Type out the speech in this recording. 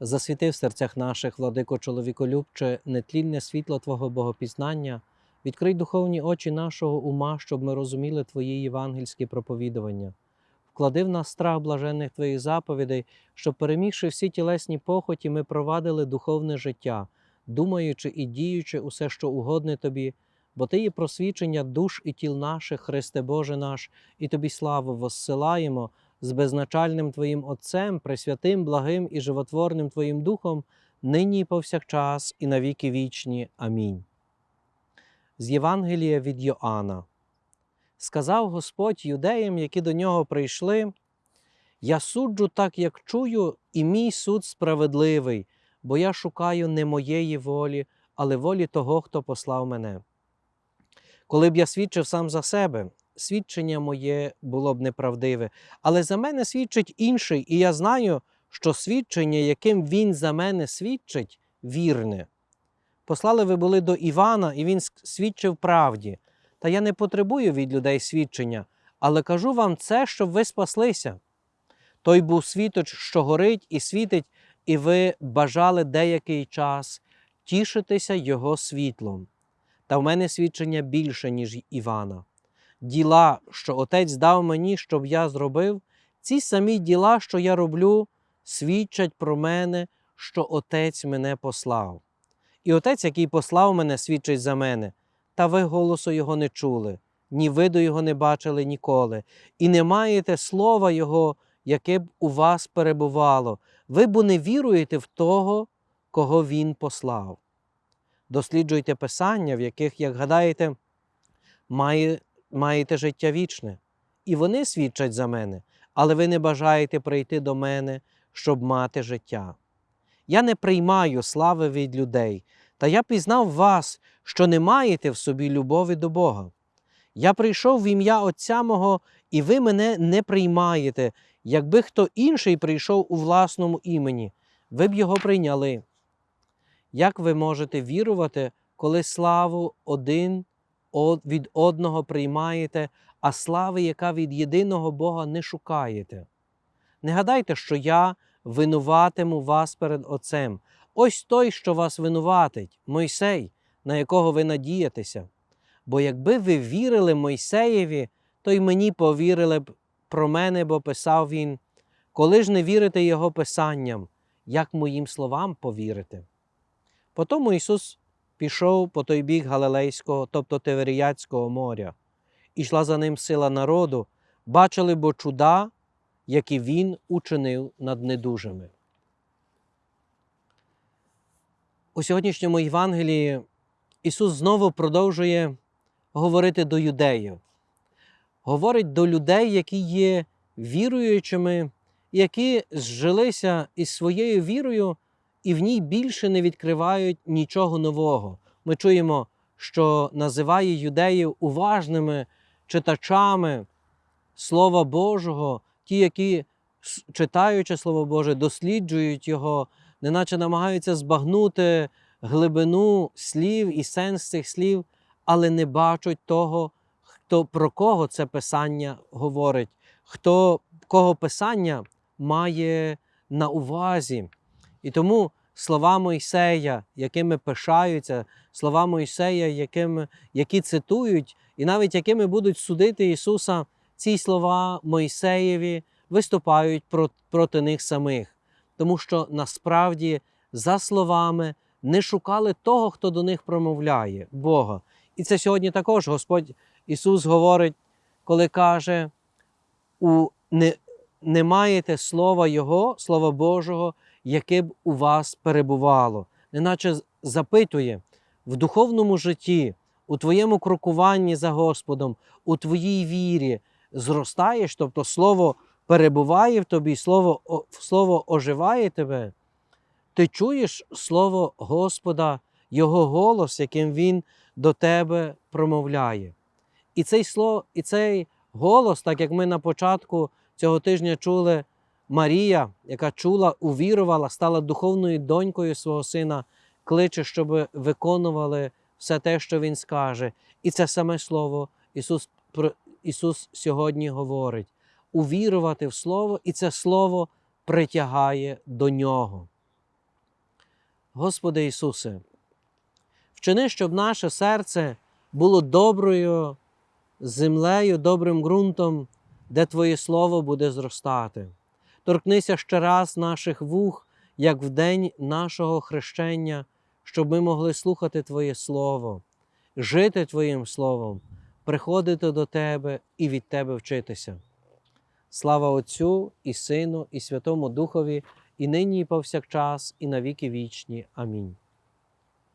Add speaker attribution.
Speaker 1: засвіти в серцях наших, владико чоловіколюбче, нетлінне світло Твого богопізнання, відкрий духовні очі нашого ума, щоб ми розуміли Твої євангельські проповідування. Вклади в нас страх блаженних Твоїх заповідей, щоб, перемігши всі тілесні похоті, ми провадили духовне життя, думаючи і діючи усе, що угодне Тобі, бо Ти є просвічення душ і тіл наших, Христе Боже наш, і Тобі славу воссилаємо з безначальним Твоїм Отцем, пресвятим, благим і животворним Твоїм Духом, нині і повсякчас, і навіки вічні. Амінь. З Євангелія від Йоанна. Сказав Господь юдеям, які до нього прийшли: Я суджу так, як чую, і мій суд справедливий, бо я шукаю не моєї волі, але волі того, хто послав мене. Коли б я свідчив сам за себе, свідчення моє було б неправдиве, але за мене свідчить інший, і я знаю, що свідчення, яким він за мене свідчить, вірне. Послали ви були до Івана, і він свідчив правді. Та я не потребую від людей свідчення, але кажу вам це, щоб ви спаслися. Той був світоч, що горить і світить, і ви бажали деякий час тішитися Його світлом. Та в мене свідчення більше, ніж Івана. Діла, що Отець дав мені, щоб я зробив, ці самі діла, що я роблю, свідчать про мене, що Отець мене послав. І Отець, який послав мене, свідчить за мене, та ви голосу Його не чули, ні виду Його не бачили ніколи, і не маєте слова Його, яке б у вас перебувало, ви бо не віруєте в того, кого Він послав. Досліджуйте Писання, в яких, як гадаєте, має, маєте життя вічне, і вони свідчать за мене, але ви не бажаєте прийти до мене, щоб мати життя. Я не приймаю слави від людей, та я пізнав вас, що не маєте в собі любові до Бога. Я прийшов в ім'я Отця мого, і ви мене не приймаєте, якби хто інший прийшов у власному імені, ви б його прийняли. Як ви можете вірувати, коли славу один від одного приймаєте, а слави, яка від єдиного Бога не шукаєте? Не гадайте, що я винуватиму вас перед Отцем. Ось той, що вас винуватить, Мойсей, на якого ви надієтеся. Бо якби ви вірили Мойсеєві, то й мені повірили б про мене, бо писав він, коли ж не вірите Його Писанням, як моїм словам повірите. Потому Ісус пішов по той бік Галилейського, тобто Теверіяцького моря, і йшла за ним сила народу, бачили бо чуда, які Він учинив над недужими. У сьогоднішньому Євангелії Ісус знову продовжує говорити до юдеїв, говорить до людей, які є віруючими, які зжилися із своєю вірою і в ній більше не відкривають нічого нового. Ми чуємо, що називає юдеїв уважними читачами Слова Божого, ті, які, читаючи Слово Боже, досліджують його, неначе намагаються збагнути глибину слів і сенс цих слів, але не бачать того, хто, про кого це Писання говорить, хто кого Писання має на увазі. І тому слова Мойсея, якими пишаються, слова Мойсея, якими, які цитують, і навіть якими будуть судити Ісуса, ці слова Мойсеєві виступають проти них самих, тому що насправді за словами не шукали того, хто до них промовляє, Бога. І це сьогодні також Господь Ісус говорить, коли каже, у не, не маєте слова Його, Слова Божого, яке б у вас перебувало, неначе запитує в духовному житті, у твоєму крокуванні за Господом, у твоїй вірі зростаєш, тобто Слово перебуває в тобі, Слово, Слово оживає тебе. Ти чуєш Слово Господа, Його голос, яким Він до тебе промовляє. І цей слово, і цей голос, так як ми на початку цього тижня чули, Марія, яка чула, увірувала, стала духовною донькою свого сина, кличе, щоб виконували все те, що Він скаже. І це саме Слово Ісус, Ісус сьогодні говорить: увірувати в Слово, і це Слово притягає до Нього. Господи Ісусе, вчини, щоб наше серце було доброю землею, добрим ґрунтом, де Твоє Слово буде зростати. Торкнися ще раз наших вух, як в день нашого хрещення, щоб ми могли слухати Твоє Слово, жити Твоїм Словом, приходити до Тебе і від Тебе вчитися. Слава Отцю і Сину, і Святому Духові, і нині, і повсякчас, і на віки вічні. Амінь.